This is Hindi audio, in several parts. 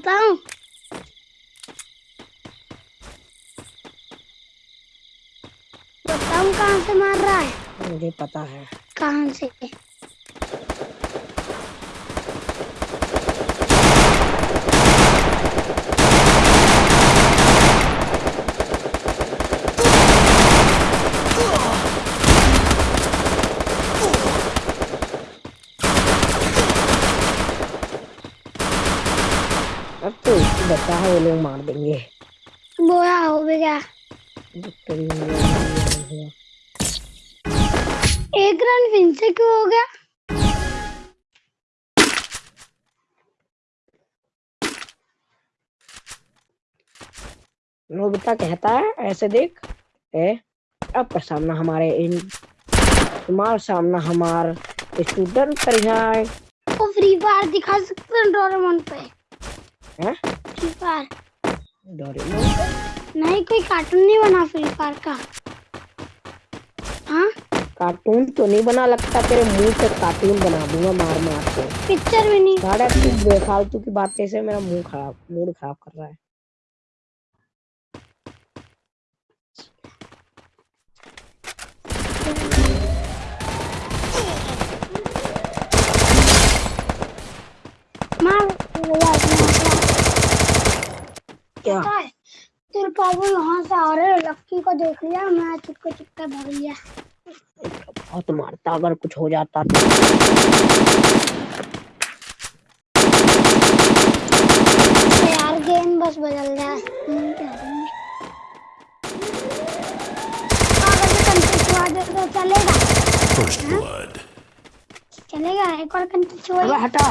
बताऊँ? बताऊँ कहाँ से मार रहा है? मुझे पता है। कहाँ से? अब तो बच्चा है वो लोग मार देंगे। बोया हो भी गया। एक रन फिर से क्यों हो गया? नोबिता कहता है ऐसे देख ए अब का सामना हमारे इन तुम्हारा सामना हमार स्टूडेंट कर है वो फ्री फायर दिखा सकते हैं डोरेमोन पे। हैं? Free fire. डोरेमोन नहीं कोई कार्टून नहीं बना फ्री फायर का। हाँ? कार्टून तो नहीं बना लगता तेरे मुँह से कार्टून बना दूँगा मार मार के। पिक्चर भी नहीं। साढ़े तू बेफालतू की बातें से मेरा मुँह खराब मूड खराब कर रहा है। मार। क्या? तेरे पापा यहाँ से आ रहे हैं लक्की को देख लिया मैं चुपके चुपके भाग लिया बहुत मारता अगर कुछ हो जाता तो। तो यार गेम बस बदल रहा है। हम्म, तो चलेगा। चलेगा एक और कंट्री छुआ हटा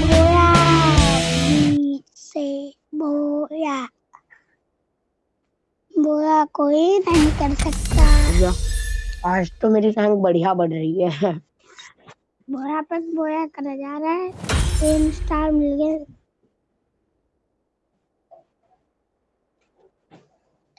बोया बीच से बोया बोया कोई नहीं कर सकता भैया, आज तो मेरी रैंक बढ़िया बढ़ रही है। बोरा पर बोया करा जा रहा है। तीन स्टार मिल गए।